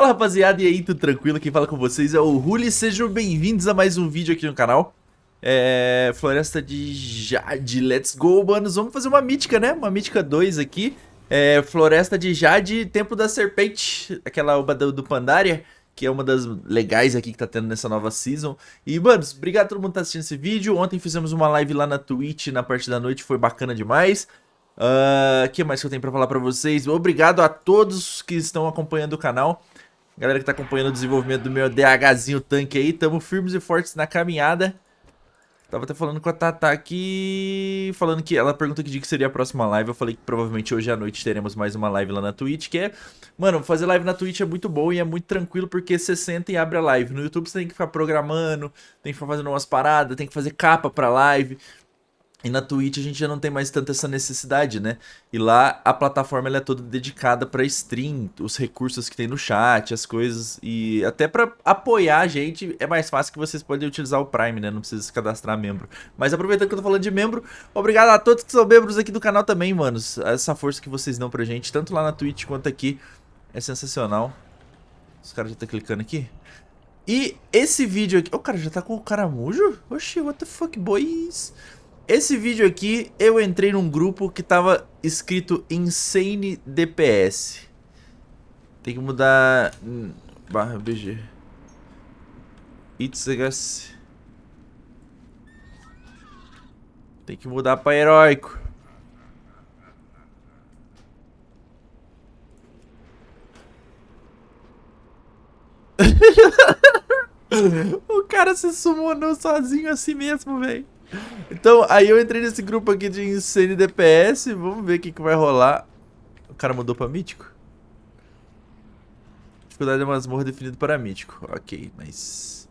Fala rapaziada, e aí, tudo tranquilo? Quem fala com vocês é o Ruli, sejam bem-vindos a mais um vídeo aqui no canal é, Floresta de Jade, let's go, manos, vamos fazer uma mítica, né? Uma mítica 2 aqui é, Floresta de Jade, Templo da Serpente, aquela oba do, do Pandaria que é uma das legais aqui que tá tendo nessa nova season. E, manos, obrigado a todo mundo que tá assistindo esse vídeo. Ontem fizemos uma live lá na Twitch, na parte da noite, foi bacana demais. O uh, que mais que eu tenho pra falar pra vocês? Obrigado a todos que estão acompanhando o canal. Galera que tá acompanhando o desenvolvimento do meu DHzinho tanque aí. Tamo firmes e fortes na caminhada. Tava até falando com a Tata aqui, falando que ela perguntou que dia que seria a próxima live. Eu falei que provavelmente hoje à noite teremos mais uma live lá na Twitch, que é... Mano, fazer live na Twitch é muito bom e é muito tranquilo porque você senta e abre a live. No YouTube você tem que ficar programando, tem que ficar fazendo umas paradas, tem que fazer capa pra live. E na Twitch a gente já não tem mais tanta essa necessidade, né? E lá a plataforma é toda dedicada para stream, os recursos que tem no chat, as coisas. E até para apoiar a gente é mais fácil que vocês podem utilizar o Prime, né? Não precisa se cadastrar membro. Mas aproveitando que eu tô falando de membro, obrigado a todos que são membros aqui do canal também, manos. Essa força que vocês dão pra gente, tanto lá na Twitch quanto aqui, é sensacional. Os caras já estão tá clicando aqui. E esse vídeo aqui... O oh, cara já tá com o caramujo? Oxi, what the fuck, boys? Esse vídeo aqui, eu entrei num grupo que tava escrito Insane DPS. Tem que mudar... Hum, barra BG. Itzagas. Tem que mudar pra heróico. o cara se summonou sozinho assim mesmo, velho. Então, aí eu entrei nesse grupo aqui de Insane DPS. Vamos ver o que, que vai rolar. O cara mudou pra mítico? Dificuldade de masmorra definido para mítico. Ok, nice.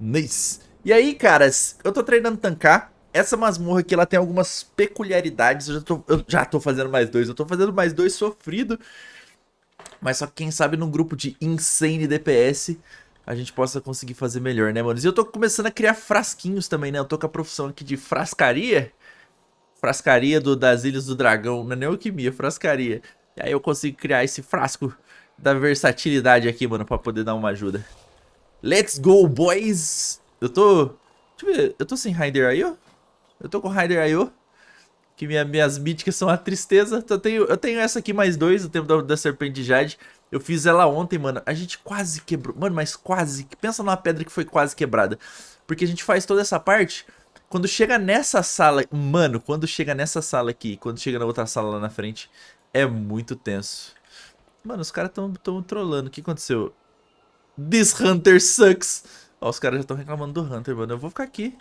Nice. E aí, caras, eu tô treinando tancar. Essa masmorra aqui, ela tem algumas peculiaridades. Eu já tô, eu já tô fazendo mais dois. Eu tô fazendo mais dois sofrido. Mas só que quem sabe num grupo de Insane DPS a gente possa conseguir fazer melhor, né, mano? E eu tô começando a criar frasquinhos também, né? Eu tô com a profissão aqui de frascaria. Frascaria do, das Ilhas do Dragão. Não é nem alquimia, frascaria. E aí eu consigo criar esse frasco da versatilidade aqui, mano, pra poder dar uma ajuda. Let's go, boys! Eu tô... Deixa eu ver, eu tô sem Rider ó. Eu tô com Rider ó. Que minha, minhas míticas são a tristeza. Eu tenho, eu tenho essa aqui mais dois, o tempo da, da Serpente de Jade. Eu fiz ela ontem, mano. A gente quase quebrou. Mano, mas quase. Pensa numa pedra que foi quase quebrada. Porque a gente faz toda essa parte. Quando chega nessa sala... Mano, quando chega nessa sala aqui, quando chega na outra sala lá na frente, é muito tenso. Mano, os caras tão, tão trolando. O que aconteceu? This Hunter sucks. Ó, os caras já estão reclamando do Hunter, mano. Eu vou ficar aqui.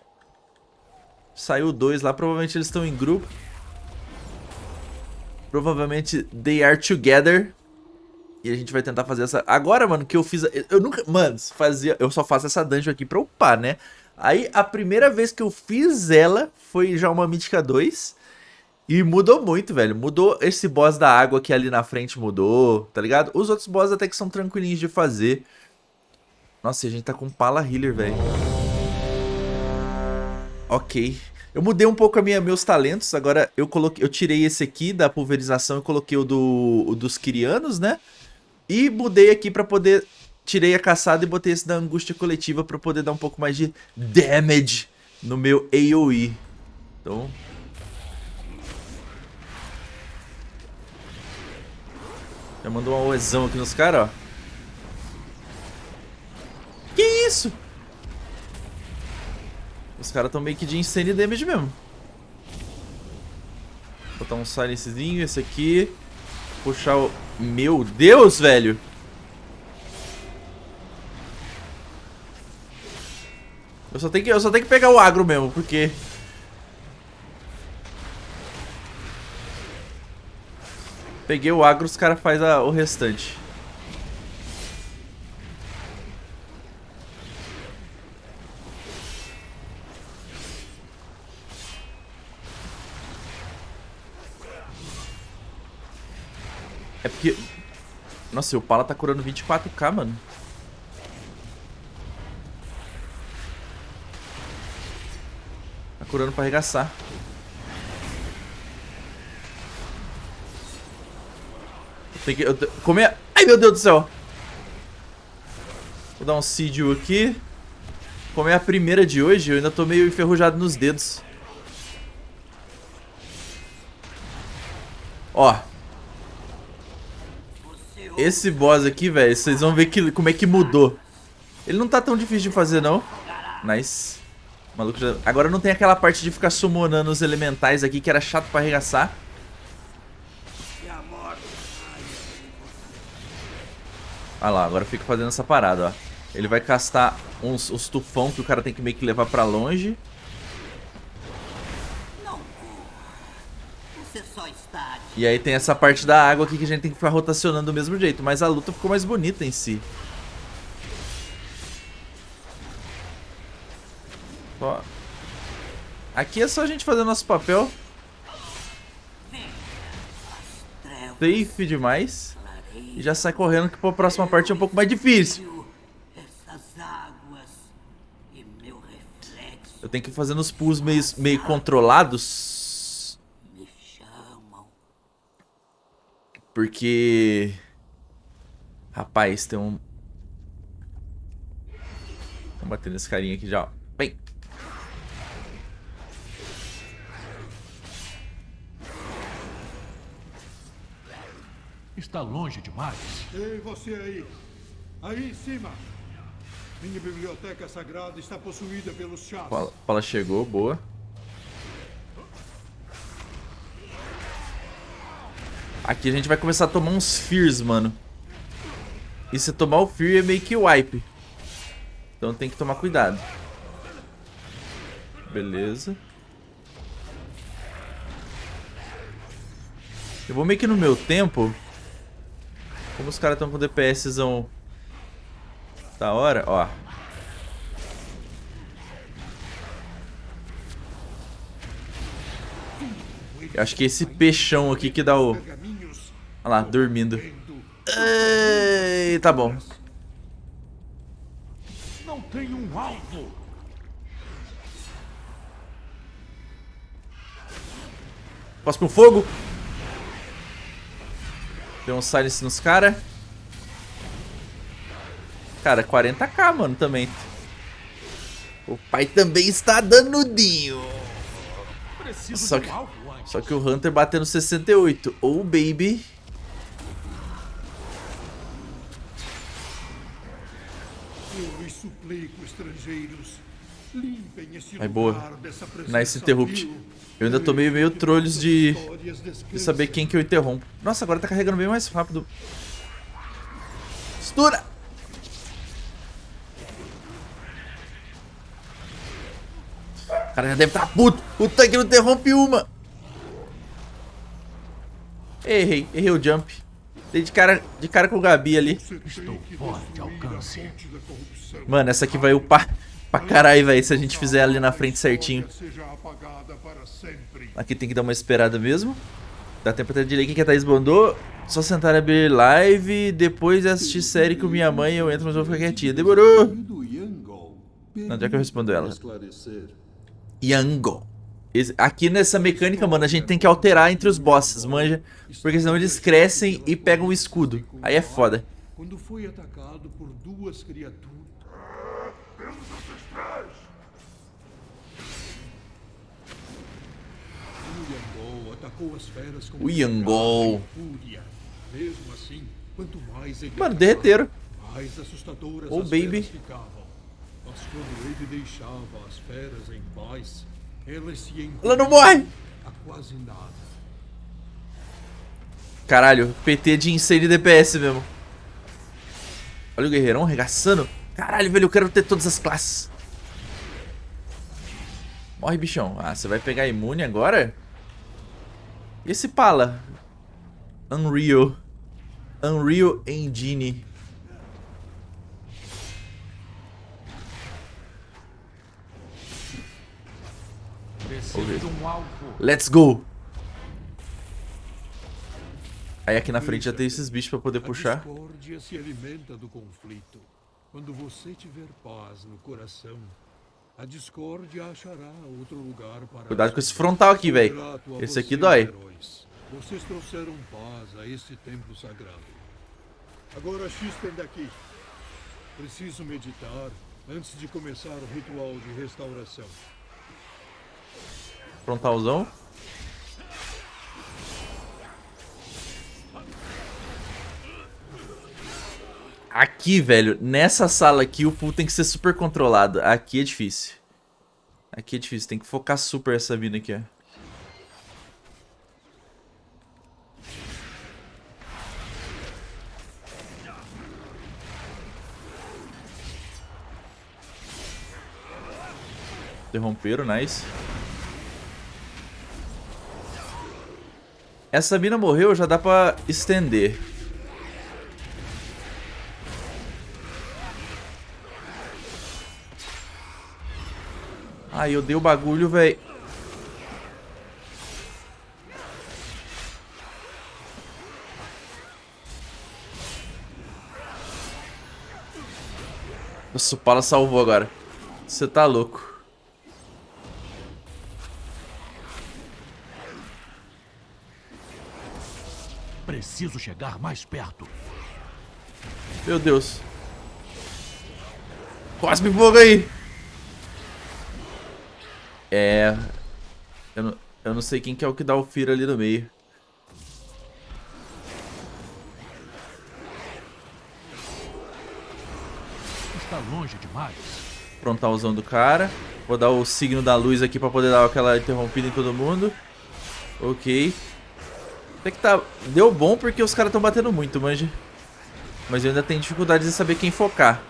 Saiu dois lá. Provavelmente eles estão em grupo. Provavelmente they are together. E a gente vai tentar fazer essa... Agora, mano, que eu fiz... Eu nunca... Mano, fazia... eu só faço essa dungeon aqui pra upar, né? Aí, a primeira vez que eu fiz ela foi já uma Mítica 2. E mudou muito, velho. Mudou esse boss da água que ali na frente mudou, tá ligado? Os outros boss até que são tranquilinhos de fazer. Nossa, a gente tá com Pala Healer, velho. Ok. Eu mudei um pouco a minha, meus talentos. Agora eu coloquei, eu tirei esse aqui da pulverização e coloquei o, do, o dos Kirianos, né? E mudei aqui pra poder... Tirei a caçada e botei esse da angústia coletiva pra poder dar um pouco mais de damage no meu AoE. Então... Já mandou uma oezão aqui nos caras, ó. Que isso? Os caras estão meio que de insane damage mesmo. Vou botar um silencezinho, esse aqui. Puxar o... Meu Deus, velho! Eu só tenho que, eu só tenho que pegar o agro mesmo, porque... Peguei o agro, os caras fazem o restante. O Pala tá curando 24k, mano. Tá curando pra arregaçar. Tem que... Eu, comer... Ai, meu Deus do céu. Vou dar um Sidio aqui. Como é a primeira de hoje, eu ainda tô meio enferrujado nos dedos. Ó. Esse boss aqui, velho, vocês vão ver que, como é que mudou. Ele não tá tão difícil de fazer, não. Nice. Maluco já... Agora não tem aquela parte de ficar summonando os elementais aqui, que era chato pra arregaçar. Olha lá, agora fica fazendo essa parada, ó. Ele vai castar uns, os tufão que o cara tem que meio que levar pra longe. E aí tem essa parte da água aqui que a gente tem que ficar rotacionando do mesmo jeito. Mas a luta ficou mais bonita em si. Ó. Aqui é só a gente fazer nosso papel. Safe demais. E já sai correndo que a próxima parte é um pouco mais difícil. Eu tenho que ir fazendo os pulls meio, meio controlados. Porque... Rapaz, tem um... Vamos bater nesse carinha aqui já, ó. Vem. Está longe demais. Ei, você aí. Aí em cima. Minha biblioteca sagrada está possuída pelos chás. Fala, fala chegou, boa. Aqui a gente vai começar a tomar uns Fears, mano. E se tomar o Fear é meio que wipe. Então tem que tomar cuidado. Beleza. Eu vou meio que no meu tempo. Como os caras estão com DPSzão da hora, ó. Eu acho que esse peixão aqui que dá o... Olha lá, dormindo. Ei, tá bom. Não tem um alvo. Posso pro fogo. Deu um silence nos caras. Cara, 40k, mano, também. O pai também está danudinho. Só que, só que o Hunter batendo 68. Ou oh, baby. Suplico, estrangeiros. Limpem esse Vai boa. Nice interrupt. Eu ainda tô meio, meio trolhos de, de saber quem que eu interrompo. Nossa, agora tá carregando bem mais rápido. Estoura! O cara já deve estar tá puto. O tanque não interrompe uma. Errei, errei o jump. Dei de cara, de cara com o Gabi ali. Estou fora de alcance. Mano, essa aqui vai upar pra caralho, velho, se a gente fizer ali na frente certinho. Aqui tem que dar uma esperada mesmo. Dá tempo até de ler quem que a Thaís mandou. Só sentar e abrir live, depois assistir série com minha mãe eu entro, mas vou ficar quietinha. Demorou! Não, já que eu respondo ela. Yango. Aqui nessa mecânica, mano, a gente tem que alterar entre os bosses, manja? Porque senão eles crescem e pegam o escudo. Aí é foda. Quando foi atacado por duas criaturas... O Yangol. Assim, mano, derreteram. Ô, oh, baby. Mas quando ele deixava as feras em paz, Ela não morre! Quase nada. Caralho, PT de insane DPS mesmo. Olha o guerreirão arregaçando. Caralho, velho, eu quero ter todas as classes. Morre, bichão. Ah, você vai pegar imune agora? E esse pala? Unreal. Unreal Engine. Let's go! Aí aqui na frente já tem esses bichos pra poder puxar. A discórdia se alimenta do conflito. Quando você tiver paz no coração, a discórdia achará outro lugar para... Cuidado com esse frontal aqui, velho. Esse aqui dói. Vocês trouxeram paz a esse templo sagrado. Agora chistem daqui. Preciso meditar antes de começar o ritual de restauração. Frontalzão. Aqui, velho, nessa sala aqui, o pull tem que ser super controlado. Aqui é difícil. Aqui é difícil, tem que focar super essa mina aqui, ó. Nice. Essa mina morreu, já dá pra estender. Ai, eu dei o bagulho, velho. Nossa, o Pala salvou agora. Você tá louco. Preciso chegar mais perto. Meu Deus. Cosme fogo aí. É... Eu não, eu não sei quem que é o que dá o Fira ali no meio. Está longe demais. Frontalzão do cara. Vou dar o signo da luz aqui pra poder dar aquela interrompida em todo mundo. Ok. Até que tá... Deu bom porque os caras estão batendo muito, manja. Mas eu ainda tenho dificuldade de saber quem focar.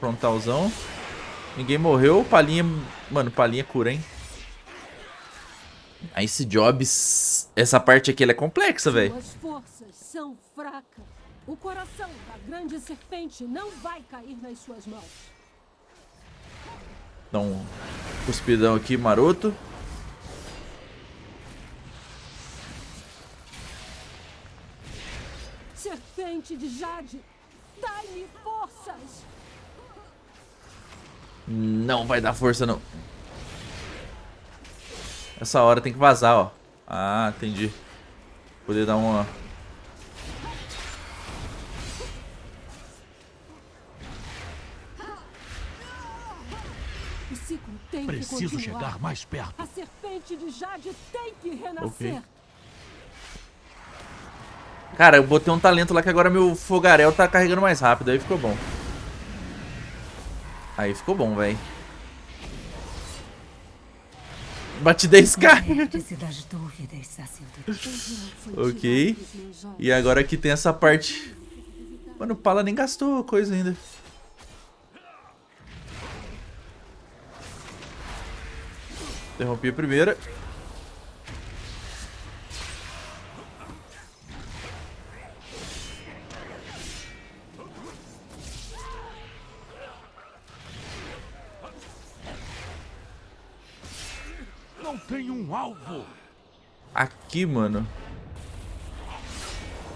Frontalzão. Ninguém morreu. Palinha... Mano, palinha cura, hein? Ice Jobs... Essa parte aqui é complexa, velho. Suas forças são fracas. O coração da grande serpente não vai cair nas suas mãos. Dá um cuspidão aqui, maroto. Serpente de Jade, dai-me forças! Não vai dar força, não. Essa hora tem que vazar, ó. Ah, entendi. Poder dar uma... Preciso chegar mais perto. A serpente de Jade tem que renascer. Ok. Cara, eu botei um talento lá que agora meu fogarel tá carregando mais rápido. Aí ficou bom. Aí ficou bom, velho. Bati 10k. Vértice das dúvidas, sacerdotisa. ok. E agora aqui tem essa parte. Mano, o Pala nem gastou coisa ainda. Interrompi a primeira. Tem um alvo. Aqui, mano.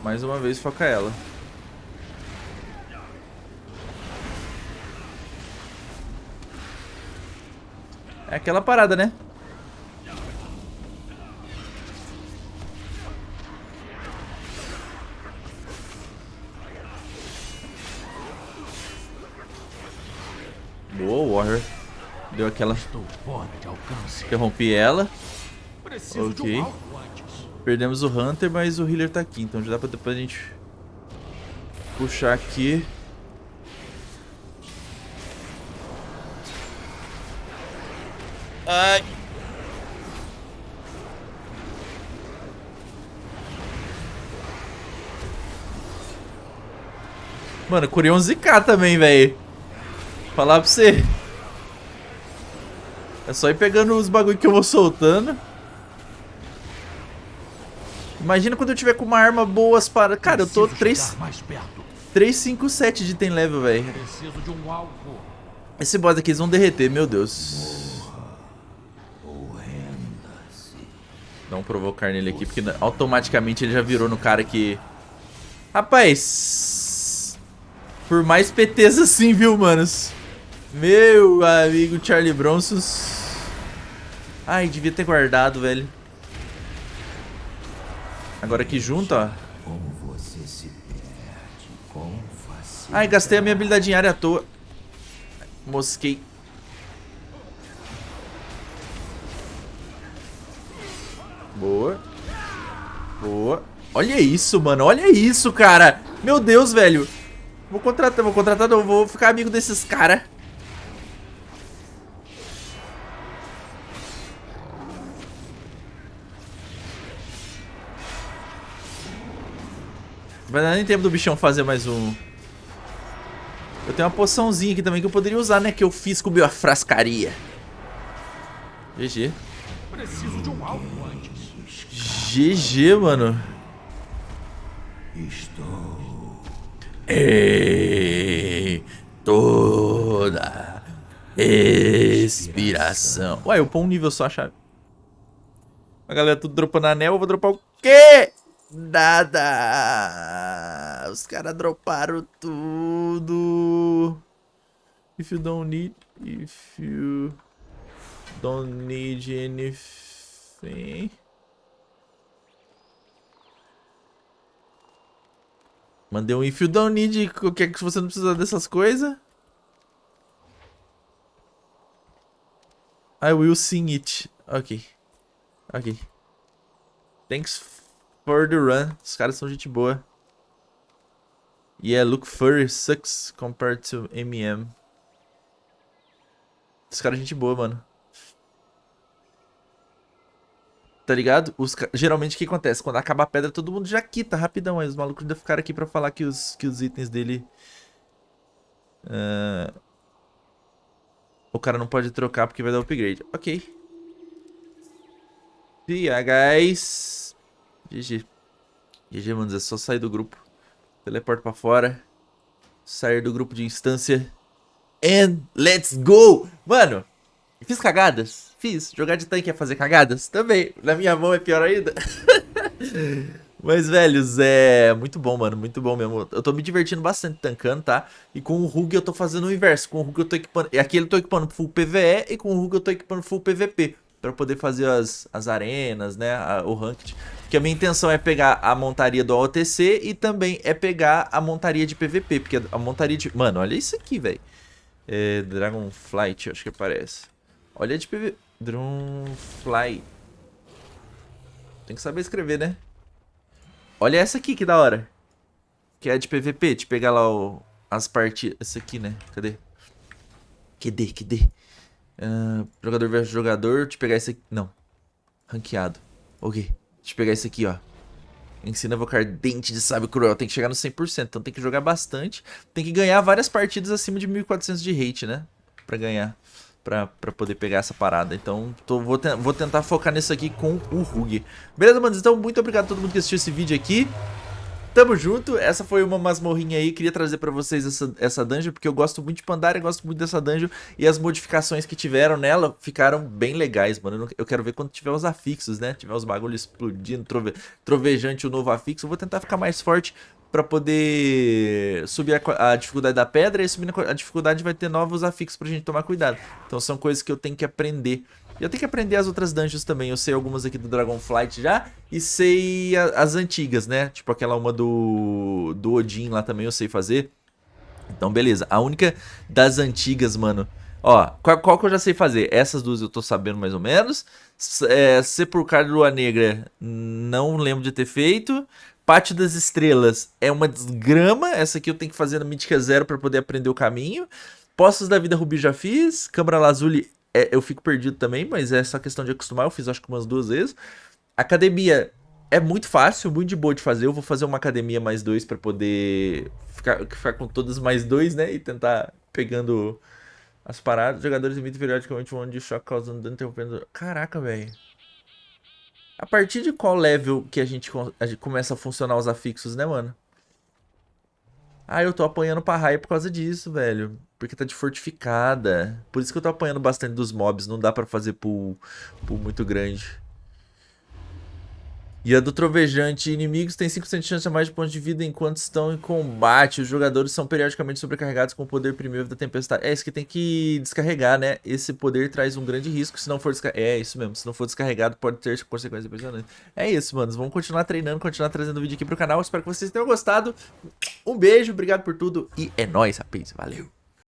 Mais uma vez foca ela. É aquela parada, né? Boa, Warrior. Deu aquela... Interrompi ela. Preciso de Ok. um. Perdemos o Hunter, mas o healer tá aqui, então já dá pra depois a gente puxar aqui. Ai. Mano, curei um ZK também, velho. Falar pra você. É só ir pegando os bagulho que eu vou soltando. Imagina quando eu tiver com uma arma boas para... Cara, eu tô Preciso 3, chegar mais perto. 3 5, 7 de item level, velho. Um. Esse boss aqui eles vão derreter, meu Deus. Dá um provocar nele aqui, porque automaticamente ele já virou no cara que... Rapaz... Por mais PTs assim, viu, manos? Meu amigo Charlie Bronsos. Ai, devia ter guardado, velho. Agora aqui junto, ó. Ai, gastei a minha habilidade em área à toa. Mosquei. Boa. Boa. Olha isso, mano. Olha isso, cara. Meu Deus, velho. Vou contratar, vou contratar, não. Vou ficar amigo desses caras. Vai dar nem tempo do bichão fazer mais um. Eu tenho uma poçãozinha aqui também que eu poderia usar, né? Que eu fiz com a frascaria. GG. Preciso de um alvo antes. GG, mano. Estou em toda expiração. Ué, eu pôr um nível só a chave. A galera tudo dropando anel, eu vou dropar o quê? Nada. Os caras droparam tudo. If you don't need, if you don't need anything. Mandei um if you don't need, o que é que você não precisa dessas coisas? I will sing it. Ok. Ok. Thanks for the run. Os caras são gente boa. Yeah, look furry sucks compared to MM. Os caras gente boa, mano. Tá ligado? Os, geralmente o que acontece? Quando acaba a pedra, todo mundo já quita rapidão. Aí os malucos ainda ficaram aqui pra falar que os, que os itens dele... Uh, o cara não pode trocar porque vai dar upgrade. Ok. Yeah, guys. GG. GG, mano. É só sair do grupo. Teleporta pra fora. Sair do grupo de instância. And let's go! Mano, fiz cagadas? Fiz. Jogar de tanque é fazer cagadas? Também. Na minha mão é pior ainda. Mas, velhos, é muito bom, mano. Muito bom mesmo. Eu tô me divertindo bastante tancando, tá? E com o Rug eu tô fazendo o inverso. Com o Rug eu tô equipando... Aqui eu tô equipando full PVE e com o Rug eu tô equipando full PVP. Pra poder fazer as, as arenas, né? A, o ranked. Porque a minha intenção é pegar a montaria do OTC e também é pegar a montaria de PVP. Porque a montaria de... Mano, olha isso aqui, velho. É, Dragonflight, acho que aparece. Olha de PVP. Dragonfly. Tem que saber escrever, né? Olha essa aqui, que da hora. Que é de PVP. De pegar lá o, as partidas. Essa aqui, né? Cadê? Cadê? Cadê? Uh, jogador versus jogador. Te pegar esse aqui. Não. Ranqueado. Ok. Deixa eu pegar esse aqui, ó. Ensina a evocar dente de sábio cruel. Tem que chegar no 100%. Então tem que jogar bastante. Tem que ganhar várias partidas acima de 1400 de hate, né? Pra ganhar. Pra, pra poder pegar essa parada. Então tô, vou, te, vou tentar focar nisso aqui com o Rug. Beleza, mano? Então muito obrigado a todo mundo que assistiu esse vídeo aqui. Tamo junto, essa foi uma masmorrinha aí, queria trazer pra vocês essa, essa dungeon, porque eu gosto muito de Pandaria, gosto muito dessa dungeon, e as modificações que tiveram nela ficaram bem legais, mano. Eu quero ver quando tiver os afixos, né? Tiver os bagulhos explodindo, trove, trovejante o novo afixo, eu vou tentar ficar mais forte pra poder subir a, a, dificuldade da pedra, e subindo a dificuldade vai ter novos afixos pra gente tomar cuidado. Então são coisas que eu tenho que aprender eu tenho que aprender as outras dungeons também. Eu sei algumas aqui do Dragonflight já. E sei a, as antigas, né? Tipo aquela uma do, do Odin lá também eu sei fazer. Então, beleza. A única das antigas, mano... Ó, qual, qual, que eu já sei fazer? Essas duas eu tô sabendo mais ou menos. É, Sepulcro de Lua Negra, não lembro de ter feito. Pátio das Estrelas é uma desgrama. Essa aqui eu tenho que fazer na Mítica Zero pra poder aprender o caminho. Poços da Vida Rubi já fiz. Câmara Lazuli é, eu fico perdido também, mas é só questão de acostumar. Eu fiz acho que umas duas vezes. Academia é muito fácil, muito de boa de fazer. Eu vou fazer uma academia mais dois para poder ficar, ficar com todas mais dois, né? E tentar pegando as paradas. Jogadores emitem periodicamente um ano de choque causando dano interrompendo. Caraca, velho. A partir de qual level que a gente, a gente começa a funcionar os afixos, né, mano? Ah, eu tô apanhando pra raia por causa disso, velho. Porque tá de fortificada. Por isso que eu tô apanhando bastante dos mobs. Não dá pra fazer pool, pool muito grande. E a do Trovejante, inimigos têm 5% de chance a mais de pontos de vida enquanto estão em combate. Os jogadores são periodicamente sobrecarregados com o poder primeiro da tempestade. É, isso que tem que descarregar, né? Esse poder traz um grande risco se não for descarregado. É, isso mesmo. Se não for descarregado, pode ter consequências impressionantes. É isso, manos. Vamos continuar treinando, continuar trazendo vídeo aqui pro canal. Espero que vocês tenham gostado. Um beijo, obrigado por tudo e é nóis, rapaz. Valeu!